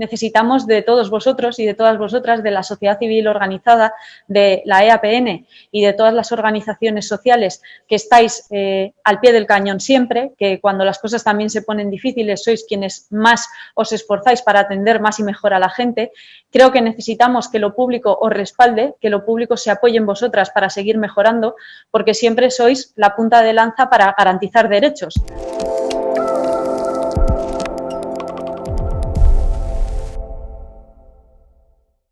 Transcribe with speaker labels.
Speaker 1: necesitamos de todos vosotros y de todas vosotras, de la sociedad civil organizada, de la EAPN y de todas las organizaciones sociales que estáis eh, al pie del cañón siempre, que cuando las cosas también se ponen difíciles sois quienes más os esforzáis para atender más y mejor a la gente. Creo que necesitamos que lo público os respalde, que lo público se apoye en vosotras para seguir mejorando, porque siempre sois la punta de lanza para garantizar derechos.